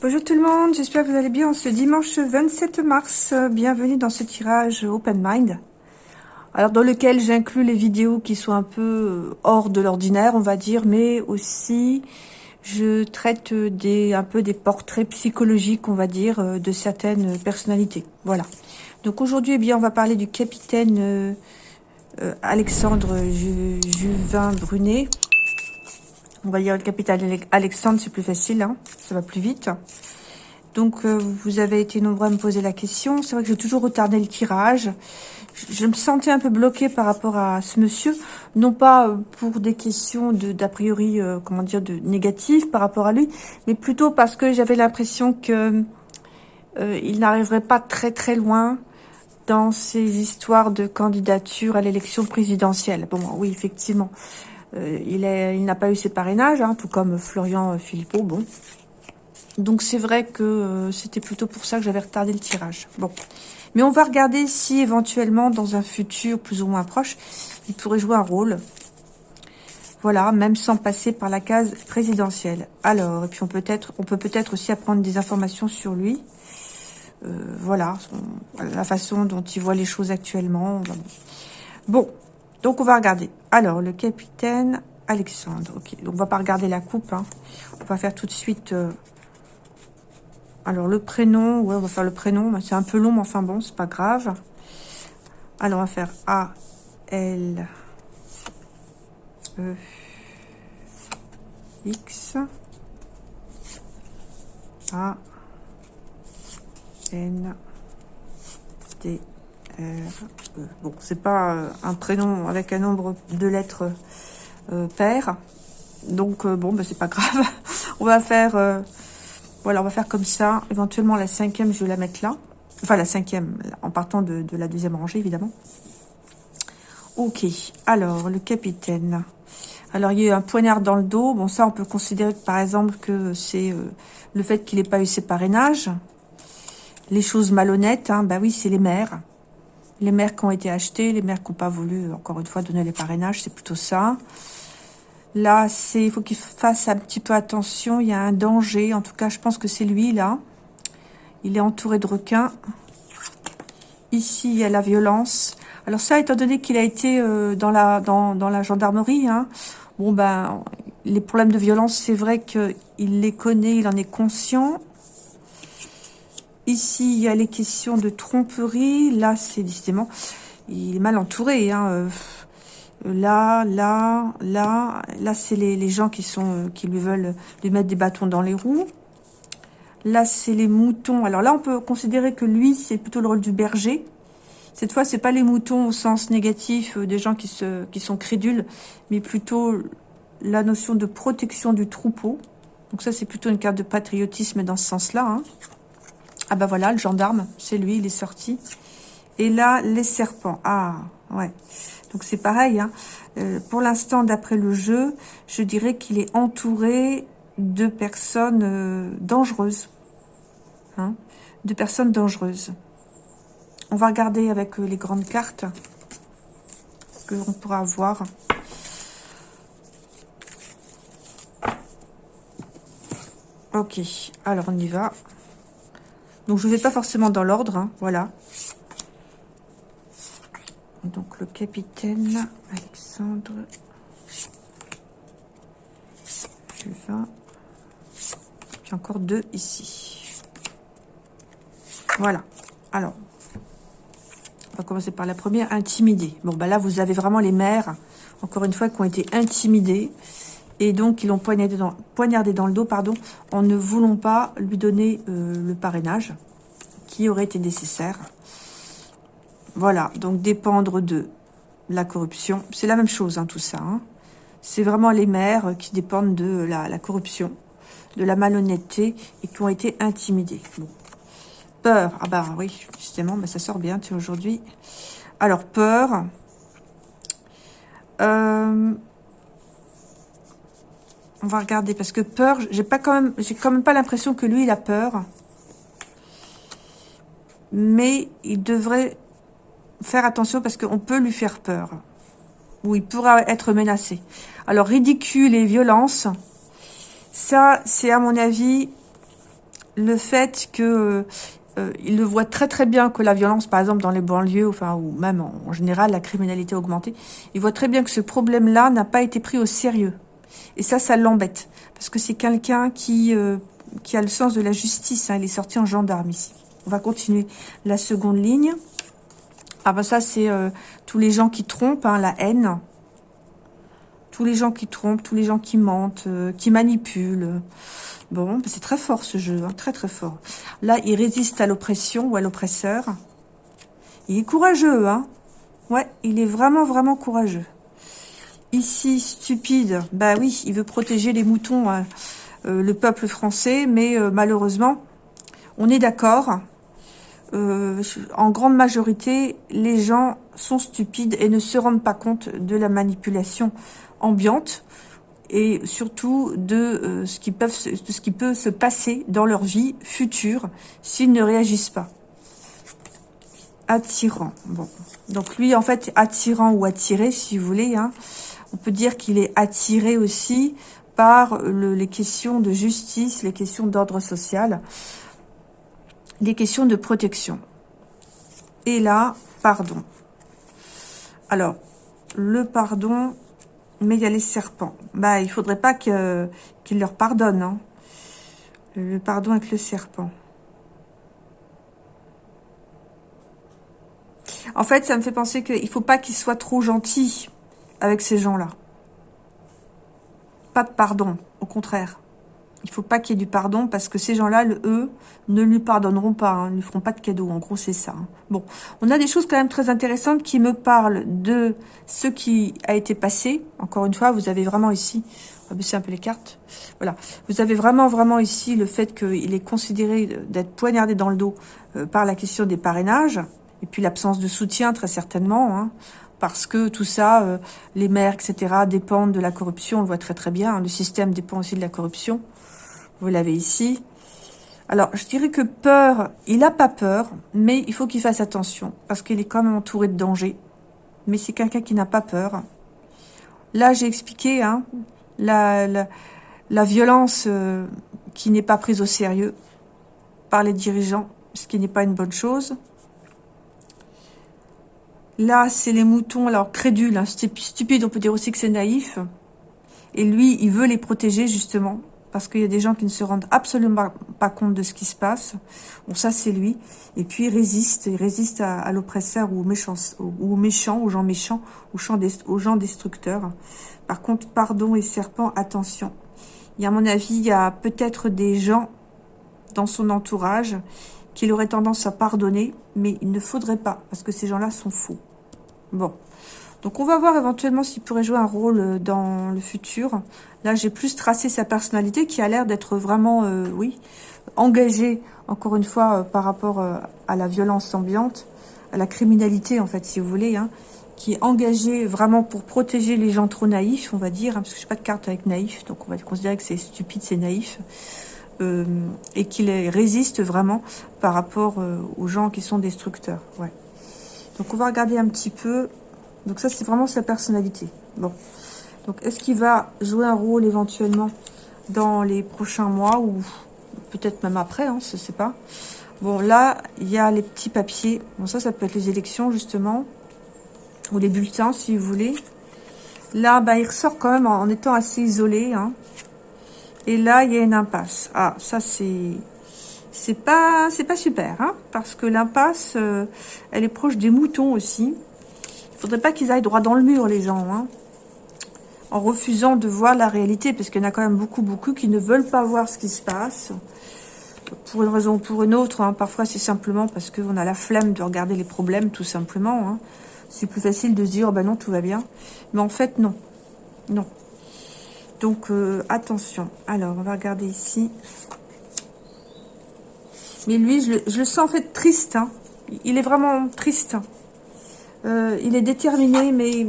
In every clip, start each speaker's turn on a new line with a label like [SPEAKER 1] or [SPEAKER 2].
[SPEAKER 1] Bonjour tout le monde, j'espère que vous allez bien ce dimanche 27 mars. Bienvenue dans ce tirage Open Mind. Alors dans lequel j'inclus les vidéos qui sont un peu euh, hors de l'ordinaire, on va dire, mais aussi je traite des un peu des portraits psychologiques, on va dire, euh, de certaines personnalités. Voilà. Donc aujourd'hui, eh bien, on va parler du capitaine euh, Alexandre Juvin Brunet. On va dire le capitaine Alexandre, c'est plus facile, hein ça va plus vite. Donc, euh, vous avez été nombreux à me poser la question. C'est vrai que j'ai toujours retardé le tirage. Je, me sentais un peu bloquée par rapport à ce monsieur. Non pas euh, pour des questions d'a priori, euh, comment dire, de négatif par rapport à lui, mais plutôt parce que j'avais l'impression que il n'arriverait pas très très loin dans ces histoires de candidature à l'élection présidentielle. Bon, oui, effectivement. Il n'a pas eu ses parrainages, hein, tout comme Florian Philippot. Bon, donc c'est vrai que euh, c'était plutôt pour ça que j'avais retardé le tirage. Bon, mais on va regarder si éventuellement dans un futur plus ou moins proche, il pourrait jouer un rôle. Voilà, même sans passer par la case présidentielle. Alors, et puis on peut être, on peut peut-être aussi apprendre des informations sur lui. Euh, voilà, la façon dont il voit les choses actuellement. Bon, donc on va regarder. Alors, le capitaine Alexandre. Ok, donc on va pas regarder la coupe. Hein. On va faire tout de suite euh, alors, le prénom, ouais, on va faire le prénom. C'est un peu long, mais enfin bon, c'est pas grave. Alors, on va faire A, L, E, X, A, N, D, R, E. Bon, c'est pas euh, un prénom avec un nombre de lettres euh, paires. Donc, euh, bon, ben, c'est pas grave. on va faire voilà, on va faire comme ça. Éventuellement, la cinquième, je vais la mettre là. Enfin, la cinquième, en partant de, la deuxième rangée, évidemment. Ok, alors, le capitaine. Alors, il y a eu un poignard dans le dos. Bon, ça, on peut considérer, par exemple, que c'est euh, le fait qu'il n'ait pas eu ses parrainages. Les choses malhonnêtes, hein, bah oui, c'est les maires. Les maires qui ont été achetés, les maires qui n'ont pas voulu, encore une fois, donner les parrainages, c'est plutôt ça. Là, c'est il faut qu'il fasse un petit peu attention. Il y a un danger. En tout cas, je pense que c'est lui, là. Il est entouré de requins. Ici, il y a la violence. Alors ça, étant donné qu'il a été euh, dans, la, dans, dans la gendarmerie, hein, bon ben, les problèmes de violence, c'est vrai qu'il les connaît, il en est conscient. Ici, il y a les questions de tromperie. Là, c'est décidément, il est mal entouré. Hein. Euh, là, là, là, là, c'est les, gens qui sont euh, qui lui veulent lui mettre des bâtons dans les roues. Là, c'est les moutons. Alors là, on peut considérer que lui, c'est plutôt le rôle du berger. Cette fois, c'est pas les moutons au sens négatif euh, des gens qui, se, qui sont crédules, mais plutôt la notion de protection du troupeau. Donc ça, c'est plutôt une carte de patriotisme dans ce sens-là. Hein. Ah bah voilà, le gendarme, c'est lui, il est sorti. Et là, les serpents. Ah, ouais. Donc c'est pareil. Hein. Euh, pour l'instant, d'après le jeu, je dirais qu'il est entouré de personnes euh, dangereuses. Hein, de personnes dangereuses. On va regarder avec euh, les grandes cartes que l'on pourra voir. Ok, alors on y va. Donc je ne vais pas forcément dans l'ordre, hein, voilà. Donc le capitaine Alexandre Juvin. Encore deux ici. Voilà. Alors, on va commencer par la première, intimider. Bon, bah là, vous avez vraiment les mères, encore une fois, qui ont été intimidées. Et donc, ils l'ont poignardé dans, le dos, pardon, en ne voulant pas lui donner euh, le parrainage qui aurait été nécessaire. Voilà, donc dépendre de la corruption. C'est la même chose, hein, tout ça. Hein. C'est vraiment les maires qui dépendent de la, corruption, de la malhonnêteté et qui ont été intimidés. Peur. Ah bah oui, justement, ça sort bien, aujourd'hui. Alors, peur. Euh, on va regarder, parce que peur, j'ai pas quand même, j'ai quand même pas l'impression que lui, il a peur. Mais il devrait faire attention parce qu'on peut lui faire peur. Ou il pourra être menacé. Alors, ridicule et violence, ça, c'est à mon avis le fait que euh, il le voit très très bien que la violence, par exemple dans les banlieues, enfin ou même en, général la criminalité a augmenté, il voit très bien que ce problème-là n'a pas été pris au sérieux. Et ça, ça l'embête parce que c'est quelqu'un qui euh, a le sens de la justice. Hein, il est sorti en gendarme ici. On va continuer la seconde ligne. Ah ben ça c'est euh, tous les gens qui trompent, hein, la haine. Tous les gens qui trompent, tous les gens qui mentent, qui manipulent. Bon, c'est très fort ce jeu, hein, très très fort. Là, il résiste à l'oppression ou à l'oppresseur. Il est courageux, hein. Ouais, il est vraiment vraiment courageux. Ici, stupide, bah oui, il veut protéger les moutons, hein, euh, le peuple français, mais euh, malheureusement, on est d'accord. Euh, en grande majorité, les gens sont stupides et ne se rendent pas compte de la manipulation ambiante et surtout de, euh, ce qui de ce qui peut se passer dans leur vie future s'ils ne réagissent pas. Attirant. Bon. Donc lui, en fait, attirant ou attiré, si vous voulez. Hein, on peut dire qu'il est attiré aussi par le, les questions de justice, les questions d'ordre social, les questions de protection. Et là, pardon. Alors, le pardon, mais il y a les serpents. Bah, il faudrait pas qu'il leur pardonne. Hein. Le pardon avec le serpent. En fait, ça me fait penser qu'il faut pas qu'il soit trop gentil avec ces gens-là. Pas de pardon, au contraire. Il faut pas qu'il y ait du pardon parce que ces gens-là, eux, ne lui pardonneront pas, hein, ne lui feront pas de cadeau. En gros, c'est ça. Hein. Bon, on a des choses quand même très intéressantes qui me parlent de ce qui a été passé. Encore une fois, vous avez vraiment ici, on va baisser un peu les cartes. Voilà, vous avez vraiment, vraiment ici le fait qu'il est considéré d'être poignardé dans le dos euh, par la question des parrainages et puis l'absence de soutien, très certainement. Hein parce que tout ça, euh, les maires, etc., dépendent de la corruption, on le voit très très bien, le système dépend aussi de la corruption, vous l'avez ici. Alors, je dirais que peur, il n'a pas peur, mais il faut qu'il fasse attention, parce qu'il est quand même entouré de dangers. Mais c'est quelqu'un qui n'a pas peur. Là, j'ai expliqué hein, la, la, violence euh, qui n'est pas prise au sérieux par les dirigeants, ce qui n'est pas une bonne chose. Là, c'est les moutons, alors crédules, hein, stupide, on peut dire aussi que c'est naïf. Et lui, il veut les protéger, justement, parce qu'il y a des gens qui ne se rendent absolument pas compte de ce qui se passe. Bon, ça, c'est lui. Et puis, il résiste, il résiste à, l'oppresseur ou aux méchants, aux aux gens méchants, aux gens destructeurs. Par contre, pardon et serpent, attention. Il y a, à mon avis, il y a peut-être des gens dans son entourage qu'il aurait tendance à pardonner, mais il ne faudrait pas, parce que ces gens-là sont faux. Bon. Donc, on va voir éventuellement s'il pourrait jouer un rôle euh, dans le futur. Là, j'ai plus tracé sa personnalité qui a l'air d'être vraiment, euh, oui, engagée, encore une fois, euh, par rapport à la violence ambiante, à la criminalité, en fait, si vous voulez, hein, qui est engagé vraiment pour protéger les gens trop naïfs, on va dire, hein, parce que je n'ai pas de carte avec naïf, donc on va considérer que c'est stupide, c'est naïf, et qu'il résiste vraiment par rapport aux gens qui sont destructeurs, ouais. Donc, on va regarder un petit peu. Donc, ça, c'est vraiment sa personnalité. Bon. Donc, est-ce qu'il va jouer un rôle éventuellement dans les prochains mois ou peut-être même après, hein, je ne sais pas. Bon, là, il y a les petits papiers. Bon, ça, ça peut être les élections, justement. Ou les bulletins, si vous voulez. Là, bah, il ressort quand même en, étant assez isolé. Hein. Et là, il y a une impasse. Ah, ça, c'est c'est pas c'est pas super, hein, parce que l'impasse, euh, elle est proche des moutons aussi. Il faudrait pas qu'ils aillent droit dans le mur, les gens, hein, en refusant de voir la réalité, parce qu'il y en a quand même beaucoup, beaucoup qui ne veulent pas voir ce qui se passe, pour une raison ou pour une autre. Hein. Parfois, c'est simplement parce qu'on a la flemme de regarder les problèmes, tout simplement. C'est plus facile de se dire, oh ben non, tout va bien. Mais en fait, non. Non. Donc, euh, attention. Alors, on va regarder ici. Mais lui, je le, sens en fait triste. Hein. Il est vraiment triste. Euh, il est déterminé, mais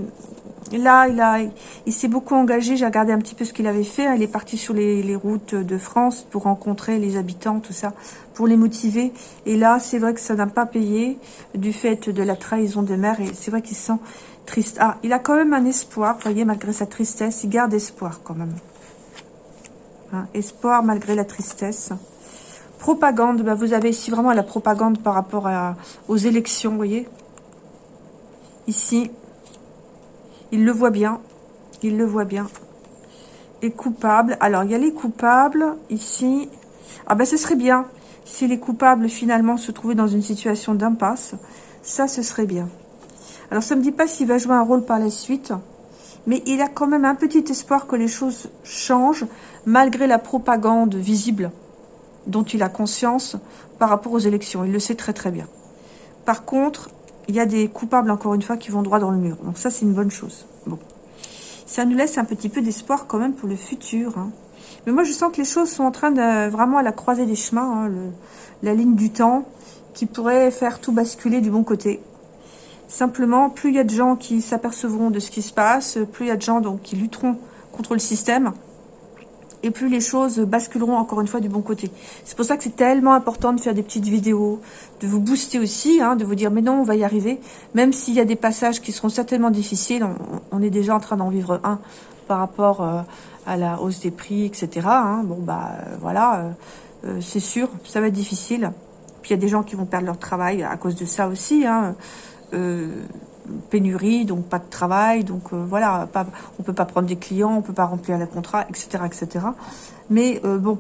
[SPEAKER 1] là, il il s'est beaucoup engagé. J'ai regardé un petit peu ce qu'il avait fait. Il est parti sur les, routes de France pour rencontrer les habitants, tout ça, pour les motiver. Et là, c'est vrai que ça n'a pas payé du fait de la trahison de mère. Et c'est vrai qu'il se sent triste. Ah, il a quand même un espoir. Vous voyez, malgré sa tristesse, il garde espoir quand même. Hein, espoir malgré la tristesse. Propagande, bah, vous avez ici vraiment la propagande par rapport aux élections, vous voyez Ici, il le voit bien, il le voit bien. Et coupable, alors il y a les coupables, ici. Ah ben ce serait bien, si les coupables finalement se trouvaient dans une situation d'impasse, ça ce serait bien. Alors ça ne me dit pas s'il va jouer un rôle par la suite, mais il a quand même un petit espoir que les choses changent, malgré la propagande visible dont il a conscience par rapport aux élections. Il le sait très très bien. Par contre, il y a des coupables, encore une fois, qui vont droit dans le mur. Donc ça, c'est une bonne chose. Bon. Ça nous laisse un petit peu d'espoir quand même pour le futur. Hein. Mais moi, je sens que les choses sont en train de vraiment à la croisée des chemins. Hein, la ligne du temps qui pourrait faire tout basculer du bon côté. Simplement, plus il y a de gens qui s'apercevront de ce qui se passe, plus il y a de gens donc, qui lutteront contre le système, et plus les choses basculeront encore une fois du bon côté. C'est pour ça que c'est tellement important de faire des petites vidéos, de vous booster aussi, hein, de vous dire mais non, on va y arriver. Même s'il y a des passages qui seront certainement difficiles, on, est déjà en train d'en vivre un par rapport euh, à la hausse des prix, etc. Hein. Bon bah euh, voilà, euh, c'est sûr, ça va être difficile. Puis il y a des gens qui vont perdre leur travail à cause de ça aussi. Hein pénurie, donc pas de travail, donc euh, voilà, pas, on peut pas prendre des clients, on peut pas remplir les contrats, etc., etc. Mais euh, bon,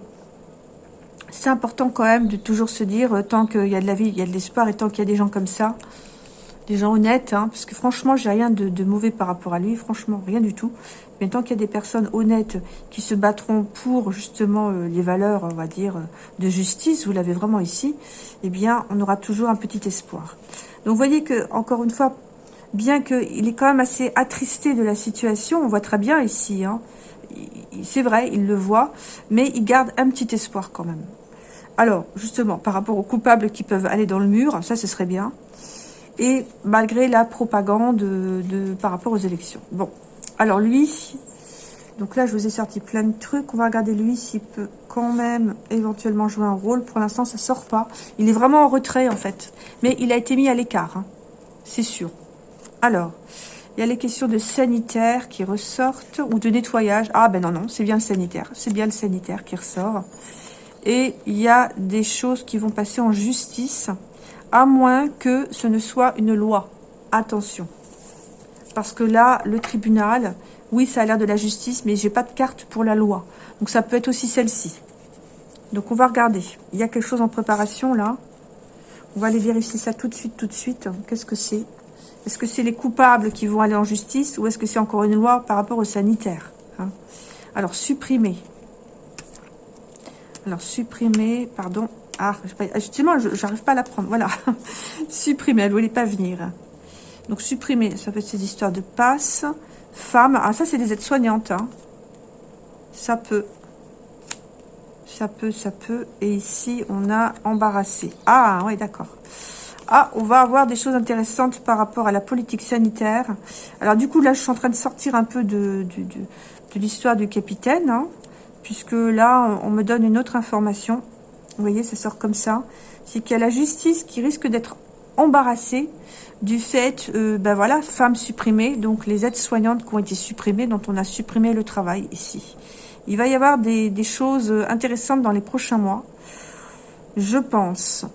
[SPEAKER 1] c'est important quand même de toujours se dire, euh, tant qu'il y a de la vie, il y a de l'espoir, et tant qu'il y a des gens comme ça, des gens honnêtes, hein, parce que franchement, j'ai rien de, mauvais par rapport à lui, franchement, rien du tout. Mais tant qu'il y a des personnes honnêtes qui se battront pour justement les valeurs, on va dire, de justice, vous l'avez vraiment ici, eh bien, on aura toujours un petit espoir. Donc, vous voyez que, encore une fois, bien qu'il est quand même assez attristé de la situation, on voit très bien ici, hein, c'est vrai, il le voit, mais il garde un petit espoir quand même. Alors, justement, par rapport aux coupables qui peuvent aller dans le mur, ça, ce serait bien. Et malgré la propagande de, par rapport aux élections. Bon, alors lui, donc là, je vous ai sorti plein de trucs. On va regarder lui s'il peut quand même éventuellement jouer un rôle. Pour l'instant, ça sort pas. Il est vraiment en retrait, en fait. Mais il a été mis à l'écart, hein. c'est sûr. Alors, il y a les questions de sanitaire qui ressortent, ou de nettoyage. Ah ben non, non, c'est bien le sanitaire. C'est bien le sanitaire qui ressort. Et il y a des choses qui vont passer en justice, à moins que ce ne soit une loi. Attention. Parce que là, le tribunal, oui, ça a l'air de la justice, mais j'ai pas de carte pour la loi. Donc ça peut être aussi celle-ci. Donc on va regarder. Il y a quelque chose en préparation là. On va aller vérifier ça tout de suite, tout de suite. Qu'est-ce que c'est est-ce que c'est les coupables qui vont aller en justice ou est-ce que c'est encore une loi par rapport aux sanitaires hein? Alors, supprimer. Alors, supprimer, pardon. Ah, justement, je n'arrive pas à la prendre. Voilà. supprimer, elle ne voulait pas venir. Donc, supprimer, ça peut être ces histoires de passe. Femme, ah, ça, c'est des aides-soignantes. Hein. Ça peut. Ça peut, ça peut. Et ici, on a embarrassé. Ah, oui, d'accord. Ah, on va avoir des choses intéressantes par rapport à la politique sanitaire. Alors du coup, là, je suis en train de sortir un peu de, l'histoire du capitaine, hein, puisque là, on me donne une autre information. Vous voyez, ça sort comme ça. C'est qu'il y a la justice qui risque d'être embarrassée du fait, euh, ben voilà, femmes supprimées, donc les aides-soignantes qui ont été supprimées, dont on a supprimé le travail ici. Il va y avoir des choses intéressantes dans les prochains mois, je pense.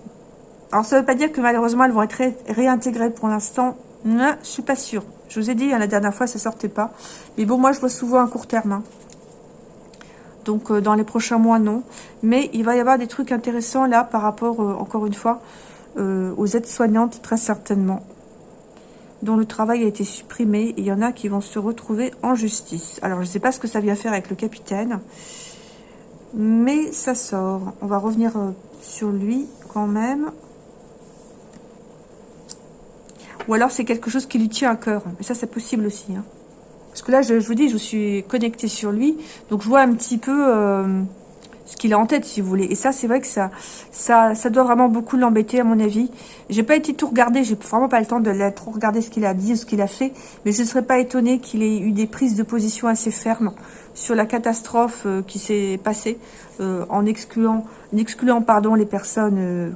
[SPEAKER 1] Alors, ça ne veut pas dire que malheureusement, elles vont être réintégrées pour l'instant. Je suis pas sûre. Je vous ai dit, hein, la dernière fois, ça sortait pas. Mais bon, moi, je vois souvent un court terme. Hein. Donc, euh, dans les prochains mois, non. Mais il va y avoir des trucs intéressants, là, par rapport, euh, encore une fois, euh, aux aides-soignantes, très certainement, dont le travail a été supprimé. Et il y en a qui vont se retrouver en justice. Alors, je ne sais pas ce que ça vient faire avec le capitaine. Mais ça sort. On va revenir sur lui, quand même. Ou alors c'est quelque chose qui lui tient à cœur. Mais ça, c'est possible aussi. Hein. Parce que là, je, vous dis, je suis connectée sur lui. Donc, je vois un petit peu euh, ce qu'il a en tête, si vous voulez. Et ça, c'est vrai que ça, ça, ça doit vraiment beaucoup l'embêter, à mon avis. J'ai pas été tout regarder. J'ai vraiment pas le temps de trop regarder ce qu'il a dit, ce qu'il a fait. Mais je ne serais pas étonnée qu'il ait eu des prises de position assez fermes sur la catastrophe euh, qui s'est passée euh, en excluant, en excluant pardon, les personnes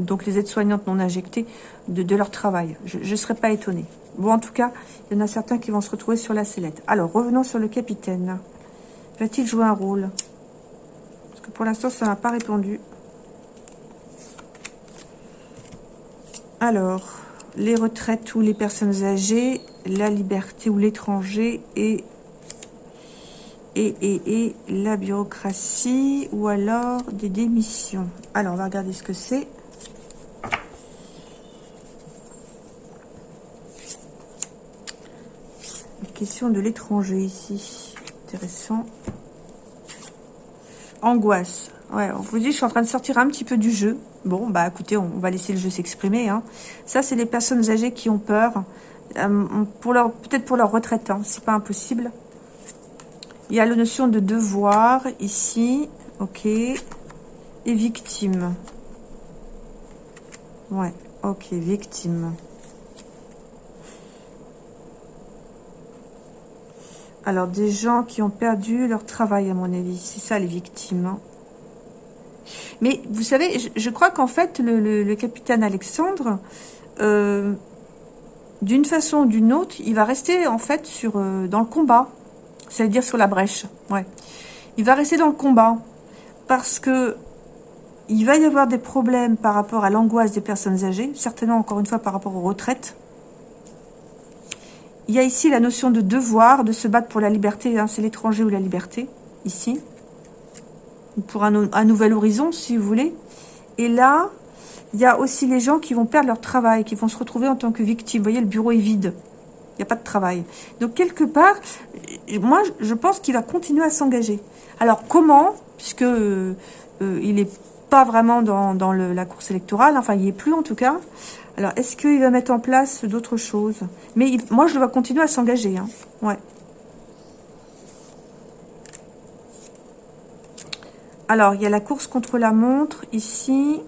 [SPEAKER 1] donc les aides-soignantes non injectées, de, leur travail. Je ne serais pas étonnée. Bon, en tout cas, il y en a certains qui vont se retrouver sur la sellette. Alors, revenons sur le capitaine. Va-t-il jouer un rôle? Parce que pour l'instant, ça n'a pas répondu. Alors, les retraites ou les personnes âgées, la liberté ou l'étranger et, et la bureaucratie ou alors des démissions. Alors, on va regarder ce que c'est. Question de l'étranger ici. Intéressant. Angoisse. Ouais, on vous dit, je suis en train de sortir un petit peu du jeu. Bon, bah écoutez, on, va laisser le jeu s'exprimer. Hein. Ça, c'est les personnes âgées qui ont peur. Euh, Peut-être pour leur retraite, hein, c'est pas impossible. Il y a la notion de devoir ici. Ok. Et victime. Ouais, ok, victime. Alors, des gens qui ont perdu leur travail, à mon avis. C'est ça, les victimes. Hein. Mais vous savez, je, crois qu'en fait, le, capitaine Alexandre, euh, d'une façon ou d'une autre, il va rester en fait sur euh, dans le combat. C'est-à-dire sur la brèche. Ouais. Il va rester dans le combat. Parce que il va y avoir des problèmes par rapport à l'angoisse des personnes âgées. Certainement, encore une fois, par rapport aux retraites. Il y a ici la notion de devoir, de se battre pour la liberté. Hein, c'est l'étranger ou la liberté, ici. Pour un, nouvel horizon, si vous voulez. Et là, il y a aussi les gens qui vont perdre leur travail, qui vont se retrouver en tant que victimes. Vous voyez, le bureau est vide. Il n'y a pas de travail. Donc, quelque part, moi, je pense qu'il va continuer à s'engager. Alors, comment? Puisque euh, il n'est pas vraiment dans, la course électorale. Enfin, il n'y est plus, en tout cas. Alors, est-ce qu'il va mettre en place d'autres choses? Mais moi, je dois continuer à s'engager. Hein. Ouais. Alors, il y a la course contre la montre ici,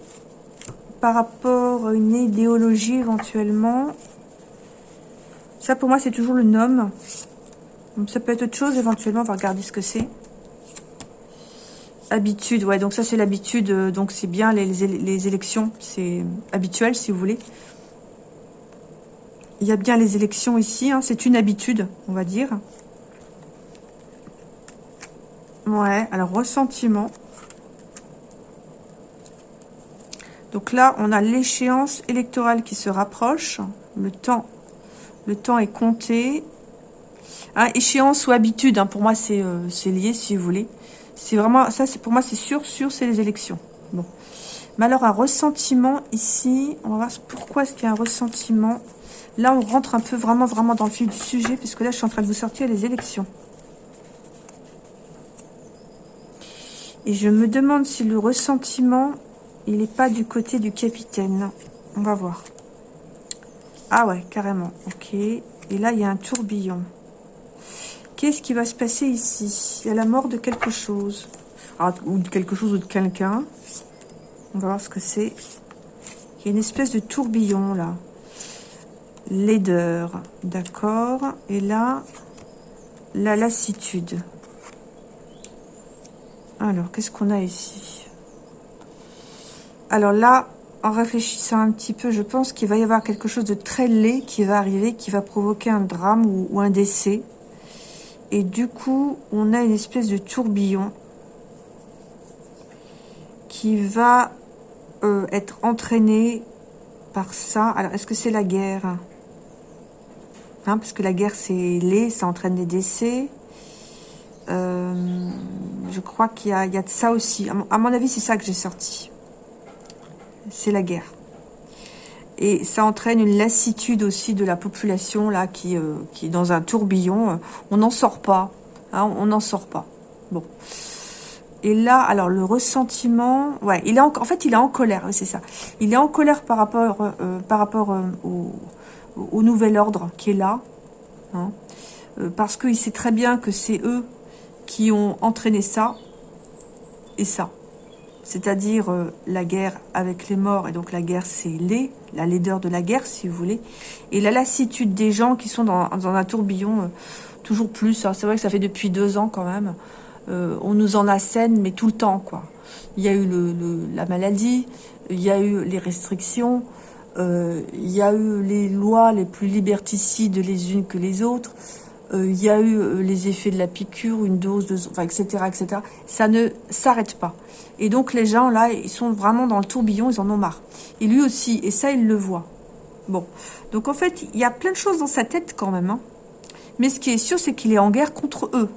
[SPEAKER 1] par rapport à une idéologie éventuellement. Ça, pour moi, c'est toujours le nom. Ça peut être autre chose éventuellement, on va regarder ce que c'est. Habitude, ouais, donc ça c'est l'habitude, euh, donc c'est bien les, élections, c'est habituel si vous voulez. Il y a bien les élections ici, hein, c'est une habitude, on va dire. Ouais, alors ressentiment. Donc là, on a l'échéance électorale qui se rapproche. Le temps, le temps est compté. Hein, échéance ou habitude, hein, pour moi euh, c'est lié si vous voulez. C'est vraiment, ça c'est pour moi c'est sûr, sûr c'est les élections. Bon. Mais alors un ressentiment ici, on va voir pourquoi est-ce qu'il y a un ressentiment. Là on rentre un peu vraiment vraiment dans le fil du sujet, puisque là je suis en train de vous sortir les élections. Et je me demande si le ressentiment, il n'est pas du côté du capitaine. On va voir. Ah ouais, carrément. Ok. Et là, il y a un tourbillon. Qu'est-ce qui va se passer ici? Il y a la mort de quelque chose. Ah, ou de quelque chose ou de quelqu'un. On va voir ce que c'est. Il y a une espèce de tourbillon, là. Laideur. D'accord. Et là, la lassitude. Alors, qu'est-ce qu'on a ici? Alors là, en réfléchissant un petit peu, je pense qu'il va y avoir quelque chose de très laid qui va arriver, qui va provoquer un drame ou un décès. Et du coup, on a une espèce de tourbillon qui va euh, être entraîné par ça. Alors, est-ce que c'est la guerre? Parce que la guerre, c'est laid, ça entraîne des décès. Euh, je crois qu'il y, y, a de ça aussi. À mon avis, c'est ça que j'ai sorti. C'est la guerre. Et ça entraîne une lassitude aussi de la population là qui, euh, qui est dans un tourbillon. On n'en sort pas. Hein, on n'en sort pas. Bon. Et là, alors le ressentiment, ouais, il est en, en fait, il est en colère, c'est ça. Il est en colère par rapport, euh, par rapport euh, au, nouvel ordre qui est là, hein, parce qu'il sait très bien que c'est eux qui ont entraîné ça et ça c'est-à-dire euh, la guerre avec les morts, et donc la guerre c'est les, la laideur de la guerre si vous voulez, et la lassitude des gens qui sont dans, un tourbillon, euh, toujours plus, hein. c'est vrai que ça fait depuis deux ans quand même, euh, on nous en assène, mais tout le temps quoi. Il y a eu la maladie, il y a eu les restrictions, il y a eu les lois les plus liberticides les unes que les autres, il y a eu les effets de la piqûre, une dose, de, enfin, etc., etc. Ça ne s'arrête pas. Et donc les gens là, ils sont vraiment dans le tourbillon, ils en ont marre. Et lui aussi, et ça il le voit. Bon, donc en fait, il y a plein de choses dans sa tête quand même. Hein. Mais ce qui est sûr, c'est qu'il est en guerre contre eux.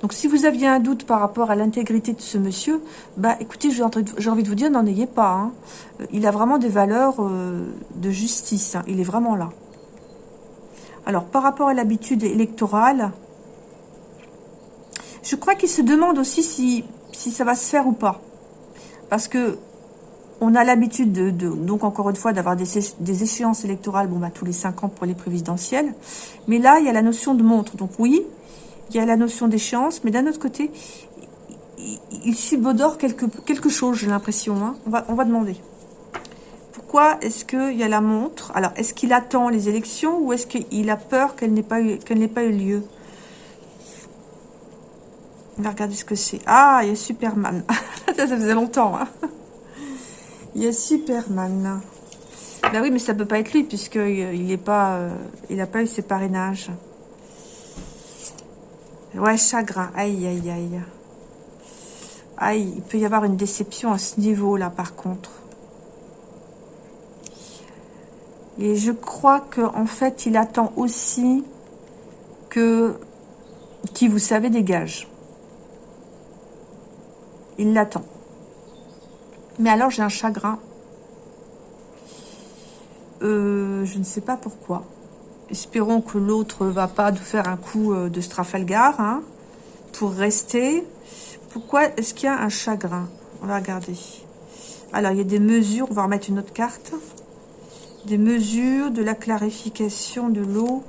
[SPEAKER 1] Donc si vous aviez un doute par rapport à l'intégrité de ce monsieur, bah écoutez, j'ai envie de vous dire, n'en ayez pas. Hein. Il a vraiment des valeurs euh, de justice. Hein. Il est vraiment là. Alors, par rapport à l'habitude électorale, je crois qu'il se demande aussi si, si ça va se faire ou pas. Parce que on a l'habitude, de, donc encore une fois, d'avoir des, échéances électorales bon, bah, tous les cinq ans pour les présidentielles. Mais là, il y a la notion de montre. Donc oui, il y a la notion d'échéance, mais d'un autre côté, il, subodore quelque, quelque chose, j'ai l'impression. Hein. On, va, on va demander. Pourquoi est-ce qu'il y a la montre? Alors, est-ce qu'il attend les élections ou est-ce qu'il a peur qu'elle n'ait pas eu lieu? On ce que c'est. Ah, il y a Superman. ça, ça faisait longtemps. Hein. il y a Superman. Ben oui, mais ça peut pas être lui puisqu'il n'est pas, euh, il n'a pas eu ses parrainages. Ouais, chagrin. Aïe, aïe, aïe. Aïe, il peut y avoir une déception à ce niveau-là, par contre. Et je crois qu'en fait, il attend aussi que qui, vous savez, dégage. Il l'attend. Mais alors, j'ai un chagrin. Euh, je ne sais pas pourquoi. Espérons que l'autre va pas nous faire un coup euh, de Strafalgar hein, pour rester. Pourquoi est-ce qu'il y a un chagrin? On va regarder. Alors, il y a des mesures. On va remettre une autre carte. Des mesures, de la clarification de l'eau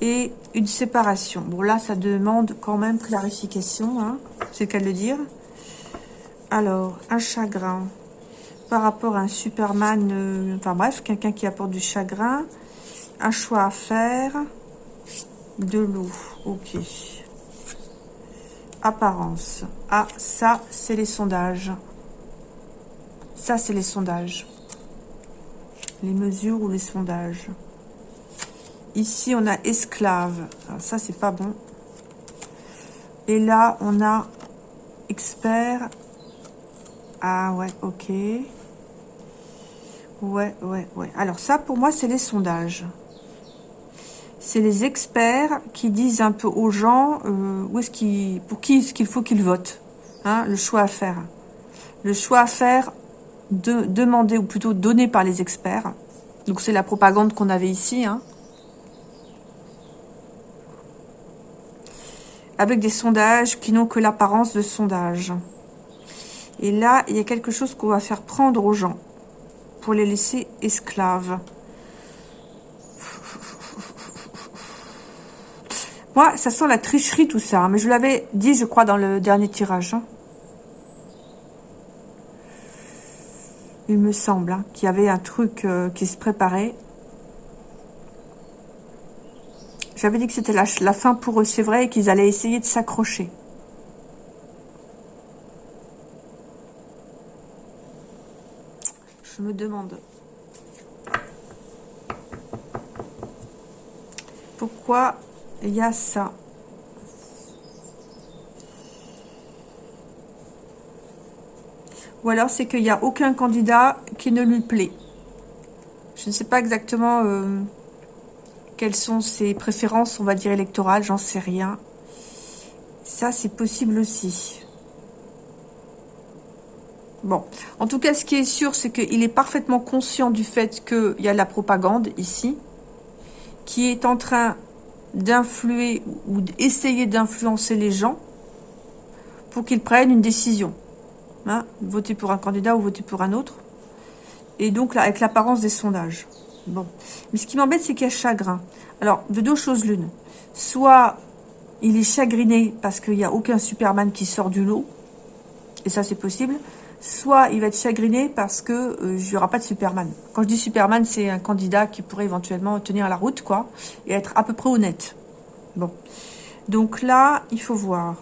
[SPEAKER 1] et une séparation. Bon, là, ça demande quand même clarification. Hein, C'est le cas de le dire. Alors, un chagrin par rapport à un Superman. Euh, enfin bref, quelqu'un qui apporte du chagrin un choix à faire. De l'eau. Ok. Apparence. Ah, ça, c'est les sondages. Ça, c'est les sondages. Les mesures ou les sondages. Ici, on a esclave. ça, c'est pas bon. Et là, on a expert. Ah ouais, ok. Ouais, ouais, ouais. Alors ça, pour moi, c'est les sondages c'est les experts qui disent un peu aux gens euh, pour qui est-ce qu'il faut qu'ils votent. Hein, le choix à faire. Le choix à faire de, demandé ou plutôt donné par les experts. Donc c'est la propagande qu'on avait ici. Hein. Avec des sondages qui n'ont que l'apparence de sondage. Et là, il y a quelque chose qu'on va faire prendre aux gens pour les laisser esclaves. Moi, ça sent la tricherie tout ça. Hein, mais je l'avais dit, je crois, dans le dernier tirage. Hein. Il me semble hein, qu'il y avait un truc euh, qui se préparait. J'avais dit que c'était la, la, fin pour eux, c'est vrai, et qu'ils allaient essayer de s'accrocher. Demande. Pourquoi il y a ça? Ou alors c'est qu'il n'y a aucun candidat qui ne lui plaît. Je ne sais pas exactement euh, quelles sont ses préférences, on va dire électorales, j'en sais rien. Ça, c'est possible aussi. En tout cas, ce qui est sûr, c'est qu'il est parfaitement conscient du fait qu'il y a la propagande ici, qui est en train d'influer ou d'essayer d'influencer les gens pour qu'ils prennent une décision. Hein, voter pour un candidat ou voter pour un autre. Et donc, avec l'apparence des sondages. Bon. Mais ce qui m'embête, c'est qu'il y a chagrin. Alors, de deux choses l'une. Soit il est chagriné parce qu'il n'y a aucun Superman qui sort du lot. Et ça, c'est possible soit il va être chagriné parce que euh, aura pas de Superman. Quand je dis Superman, c'est un candidat qui pourrait éventuellement tenir la route, quoi, et être à peu près honnête. Bon. Donc là, il faut voir.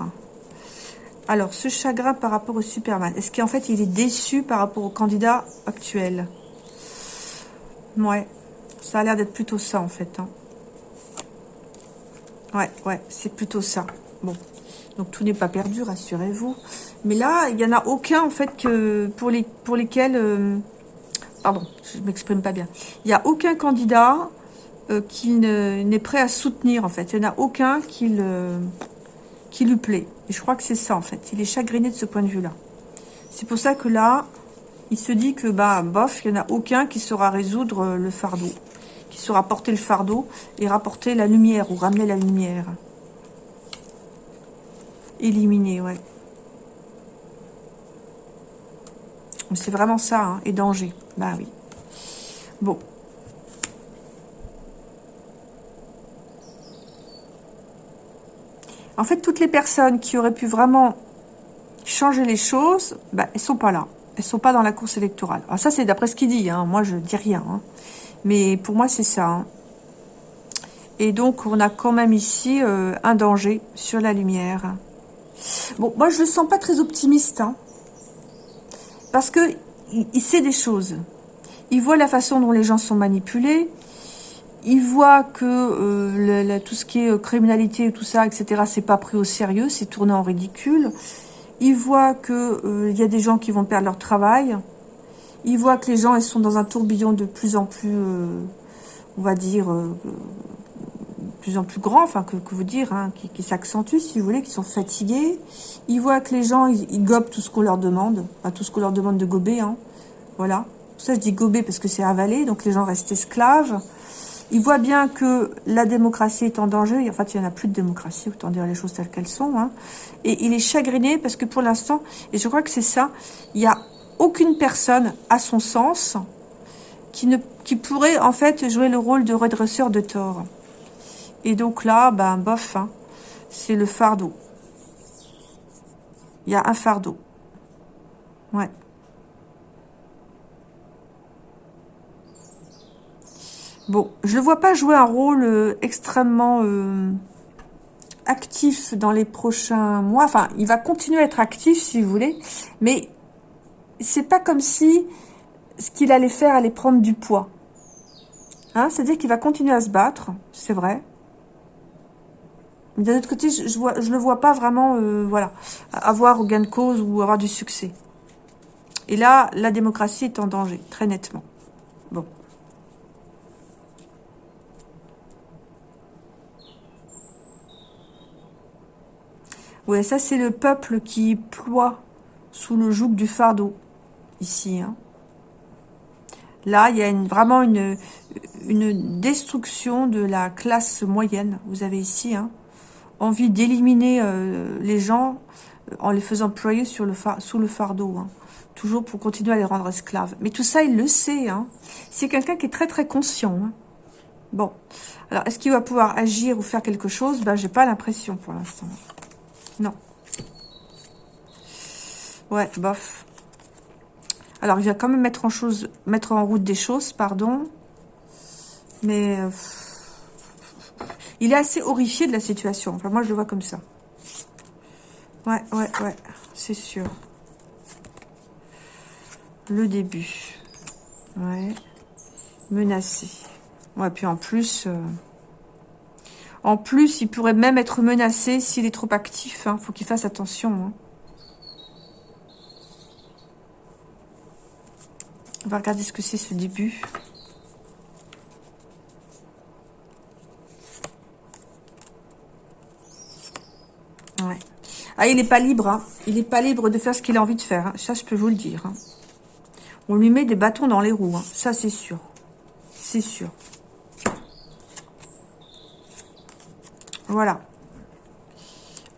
[SPEAKER 1] Alors, ce chagrin par rapport au Superman, est-ce qu'en fait, il est déçu par rapport au candidat actuel? Ouais, ça a l'air d'être plutôt ça, en fait. Hein. Ouais, ouais, c'est plutôt ça. Bon, donc tout n'est pas perdu, rassurez-vous. Mais là, il n'y en a aucun, en fait, que pour, les, pour lesquels... Euh, pardon, je m'exprime pas bien. Il n'y a aucun candidat euh, qui n'est prêt à soutenir, en fait. Il n'y en a aucun qui, le, qui lui plaît. Et je crois que c'est ça, en fait. Il est chagriné de ce point de vue-là. C'est pour ça que là, il se dit que, bah, bof, il n'y en a aucun qui saura résoudre euh, le fardeau. Qui saura porter le fardeau et rapporter la lumière ou ramener la lumière. Éliminer, ouais. C'est vraiment ça, hein, et danger. Bah oui. Bon. En fait, toutes les personnes qui auraient pu vraiment changer les choses, bah, elles sont pas là. Elles sont pas dans la course électorale. Alors ça, c'est d'après ce qu'il dit. Hein. Moi, je dis rien. Hein. Mais pour moi, c'est ça. Et donc, on a quand même ici euh, un danger sur la lumière. Bon, moi, je le sens pas très optimiste. Parce que il, sait des choses. Il voit la façon dont les gens sont manipulés. Il voit que euh, tout ce qui est euh, criminalité, tout ça, etc., c'est pas pris au sérieux, c'est tourné en ridicule. Il voit qu'il euh, y a des gens qui vont perdre leur travail. Il voit que les gens ils sont dans un tourbillon de plus en plus, on va dire, plus en plus grand, enfin que, vous dire, hein, qui, qui s'accentue, si vous voulez, qui sont fatigués. Ils voient que les gens, ils, gobent tout ce qu'on leur demande, pas tout ce qu'on leur demande de gober, hein. voilà. Ça, je dis gober parce que c'est avaler, donc les gens restent esclaves. Ils voient bien que la démocratie est en danger. En fait, il n'y en a plus de démocratie, autant dire les choses telles qu'elles sont. Hein. Et il est chagriné parce que pour l'instant, et je crois que c'est ça, il n'y a aucune personne, à son sens, qui, ne, qui pourrait en fait jouer le rôle de redresseur de tort. Et donc là, ben bof, hein, c'est le fardeau. Il y a un fardeau. Ouais. Bon, je ne vois pas jouer un rôle euh, extrêmement euh, actif dans les prochains mois. Enfin, il va continuer à être actif, si vous voulez. Mais c'est pas comme si ce qu'il allait faire allait prendre du poids. Hein, C'est-à-dire qu'il va continuer à se battre, c'est vrai. D'un autre côté, je ne je vois pas vraiment euh, voilà, avoir gain de cause ou avoir du succès. Et là, la démocratie est en danger, très nettement. Bon. Ouais, ça c'est le peuple qui ploie sous le joug du fardeau, ici. Hein. Là, il y a vraiment une, une destruction de la classe moyenne. Vous avez ici, hein, envie d'éliminer euh, les gens euh, en les faisant ployer sur le sous le fardeau. Hein. Toujours pour continuer à les rendre esclaves. Mais tout ça, il le sait. Hein. C'est quelqu'un qui est très très conscient. Hein. Bon. Alors, est-ce qu'il va pouvoir agir ou faire quelque chose? Ben, j'ai pas l'impression pour l'instant. Non. Ouais, bof. Alors, il va quand même mettre en, chose, mettre en route des choses, pardon. Mais... Euh, il est assez horrifié de la situation. Enfin, moi, je le vois comme ça. Ouais, ouais, ouais. C'est sûr. Le début. Ouais. Menacé. Ouais, puis en plus... Euh, en plus, il pourrait même être menacé s'il est trop actif. Il hein. faut qu'il fasse attention. Hein. On va regarder ce que c'est ce début. Ah, il n'est pas libre. Hein. Il n'est pas libre de faire ce qu'il a envie de faire. Hein. Ça, je peux vous le dire. Hein. On lui met des bâtons dans les roues. Ça, c'est sûr. C'est sûr. Voilà.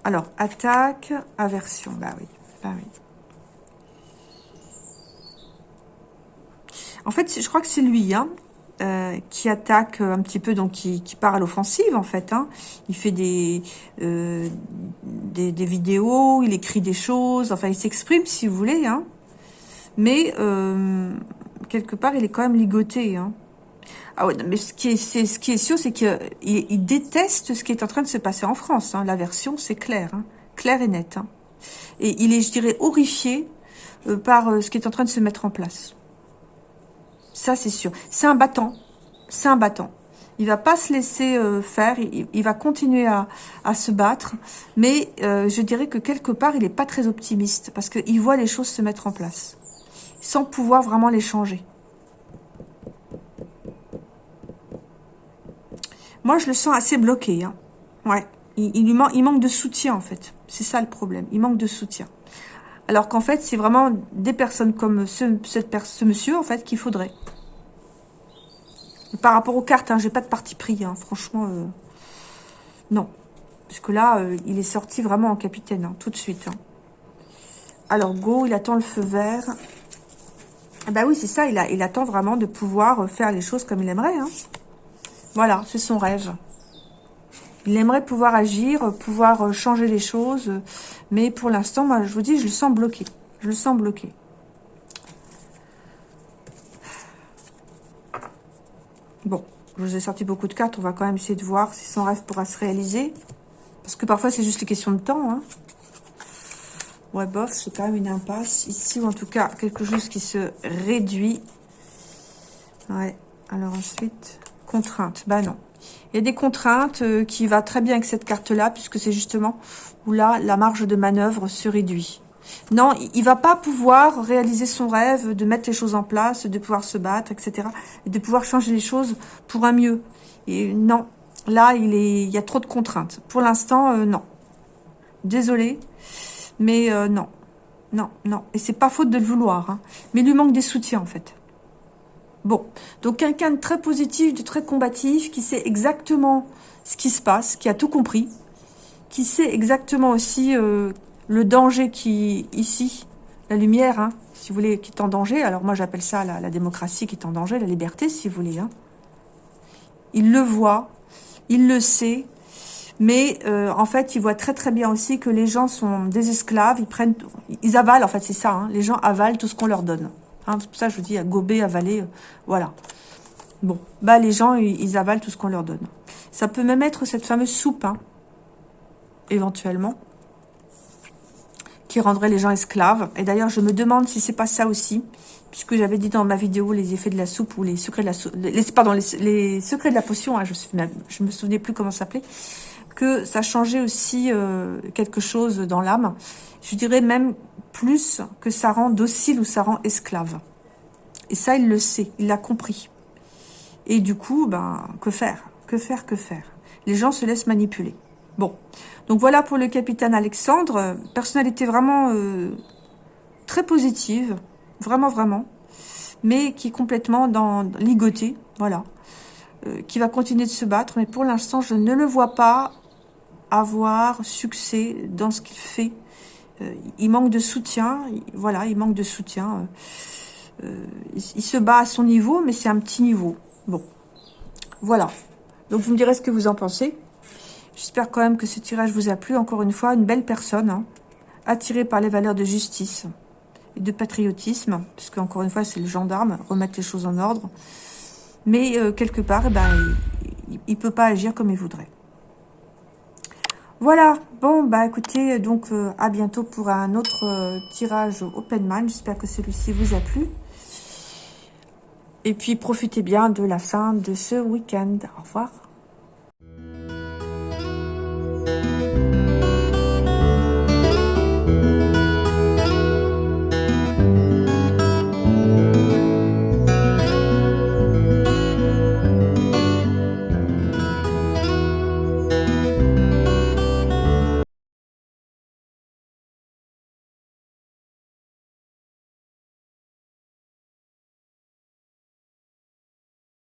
[SPEAKER 1] Alors, attaque, aversion. Bah oui. Bah. En fait, je crois que c'est lui. Euh, qui attaque un petit peu, donc qui, part à l'offensive en fait. Il fait des, euh, des, vidéos, il écrit des choses, enfin il s'exprime si vous voulez. Hein. Mais euh, quelque part, il est quand même ligoté. Hein. Ah ouais, mais ce qui est, ce qui est sûr, c'est qu'il il déteste ce qui est en train de se passer en France. Hein. La version, c'est clair, hein. clair et net. Hein. Et il est, je dirais, horrifié par ce qui est en train de se mettre en place. Ça, c'est sûr. C'est un battant. C'est un battant. Il va pas se laisser euh, faire. Il, va continuer à, se battre. Mais euh, je dirais que quelque part, il n'est pas très optimiste. Parce qu'il voit les choses se mettre en place. Sans pouvoir vraiment les changer. Moi, je le sens assez bloqué. Hein. Il, manque de soutien, en fait. C'est ça le problème. Il manque de soutien. Alors qu'en fait, c'est vraiment des personnes comme ce, ce monsieur, en fait, qu'il faudrait. Par rapport aux cartes, hein, j'ai pas de parti pris, hein, franchement. Euh, non. Parce que là, euh, il est sorti vraiment en capitaine, hein, tout de suite. Alors, go, il attend le feu vert. Ah bah oui, c'est ça, il, il attend vraiment de pouvoir faire les choses comme il aimerait. Voilà, c'est son rêve. Il aimerait pouvoir agir, pouvoir changer les choses. Mais pour l'instant, moi, je vous dis, je le sens bloqué. Je le sens bloqué. Bon, je vous ai sorti beaucoup de cartes. On va quand même essayer de voir si son rêve pourra se réaliser. Parce que parfois, c'est juste une question de temps. Hein. Ouais, bof, c'est quand même une impasse. Ici, ou en tout cas, quelque chose qui se réduit. Ouais, alors ensuite, contrainte. Bah non. Il y a des contraintes euh, qui va très bien avec cette carte-là, puisque c'est justement où là, la marge de manœuvre se réduit. Non, il va pas pouvoir réaliser son rêve de mettre les choses en place, de pouvoir se battre, etc. Et de pouvoir changer les choses pour un mieux. Et non, là, il, y a trop de contraintes. Pour l'instant, euh, non. Désolé, mais euh, non. Non, non. Et c'est pas faute de le vouloir. Hein. Mais il lui manque des soutiens, en fait. Bon, donc quelqu'un de très positif, de très combatif, qui sait exactement ce qui se passe, qui a tout compris, qui sait exactement aussi euh, le danger qui, ici, la lumière, hein, si vous voulez, qui est en danger. Alors moi, j'appelle ça la, démocratie qui est en danger, la liberté, si vous voulez. Hein. Il le voit, il le sait, mais euh, en fait, il voit très très bien aussi que les gens sont des esclaves, ils prennent, ils avalent, en fait, c'est ça, hein, les gens avalent tout ce qu'on leur donne. C'est pour ça que je vous dis, à gober, avaler, euh, voilà. Bon, bah les gens, ils, avalent tout ce qu'on leur donne. Ça peut même être cette fameuse soupe, éventuellement qui rendrait les gens esclaves. Et d'ailleurs, je me demande si c'est pas ça aussi, puisque j'avais dit dans ma vidéo les effets de la soupe ou les secrets de la soupe, les, pardon, les, secrets de la potion, hein, je, me souvenais plus comment ça s'appelait, que ça changeait aussi euh, quelque chose dans l'âme. Je dirais même plus que ça rend docile ou ça rend esclave. Et ça, il le sait, il l'a compris. Et du coup, ben, que faire? Que faire? Que faire? Les gens se laissent manipuler. Bon, donc voilà pour le capitaine Alexandre. Personnalité vraiment euh, très positive, vraiment, vraiment. Mais qui est complètement dans, ligoté, voilà. Euh, qui va continuer de se battre. Mais pour l'instant, je ne le vois pas avoir succès dans ce qu'il fait. Euh, il manque de soutien, voilà, il manque de soutien. il, se bat à son niveau, mais c'est un petit niveau. Bon, voilà. Donc vous me direz ce que vous en pensez. J'espère quand même que ce tirage vous a plu. Encore une fois, une belle personne, hein, attirée par les valeurs de justice et de patriotisme, puisque encore une fois, c'est le gendarme, remettre les choses en ordre. Mais euh, quelque part, eh ben, il ne peut pas agir comme il voudrait. Voilà, bon, bah écoutez, donc euh, à bientôt pour un autre euh, tirage Open Mind. J'espère que celui-ci vous a plu. Et puis, profitez bien de la fin de ce week-end. Au revoir. Música